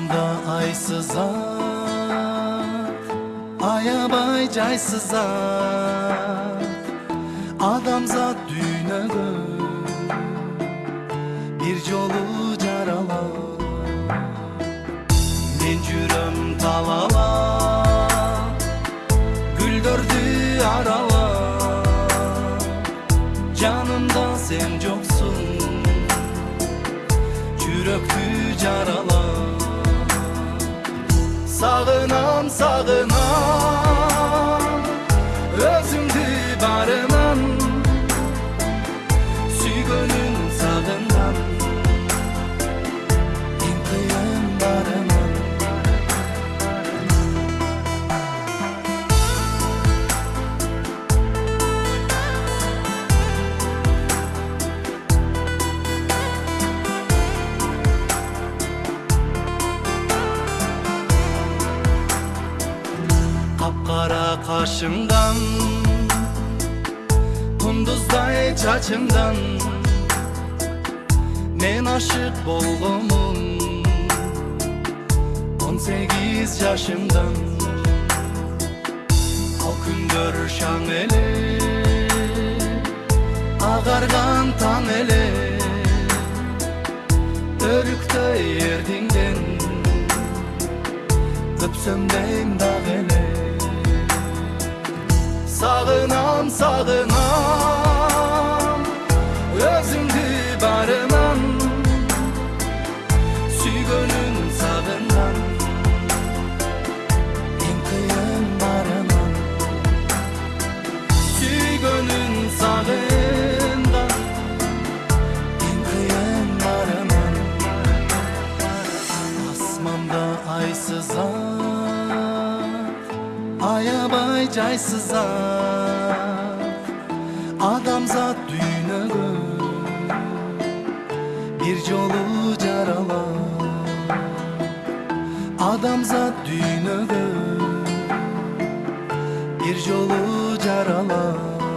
Sağımda ay sızar Aya bay cay sızar Adamzat dünyadır Bir yolu caralar. Mencürüm talala Güldürdü arala Canımda sen yoksun Çüröktü caralar. Sağınam sağınam. Kapkara kaşımdan Kunduzday çaçımdan Men aşık bolgumun On sekiz yaşımdan. Halkındır şan ele Ağargan tan ele Örükte yerdinden Öpsömden dağ ele Sağınam, sağınam аябай жайсыз ат адамзат дүйнөгө бир жолу жаралат адамзат дүйнөгө бир жолу жаралат